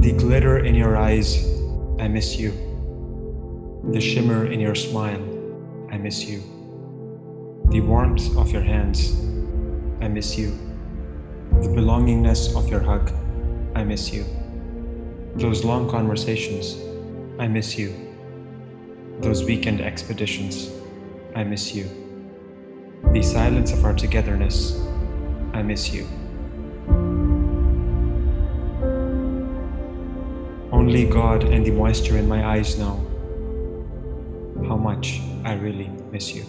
The glitter in your eyes, I miss you. The shimmer in your smile, I miss you. The warmth of your hands, I miss you. The belongingness of your hug, I miss you. Those long conversations, I miss you. Those weekend expeditions, I miss you. The silence of our togetherness, I miss you. Only God and the moisture in my eyes know how much I really miss you.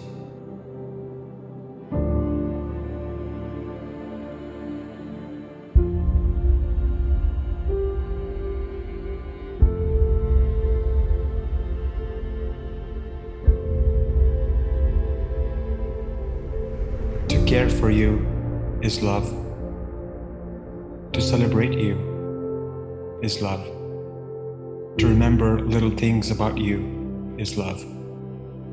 Care for you is love. To celebrate you is love. To remember little things about you is love.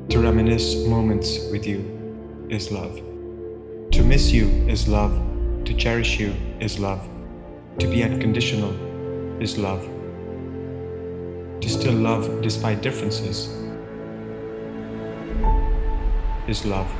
To reminisce moments with you is love. To miss you is love. To cherish you is love. To be unconditional is love. To still love despite differences is love.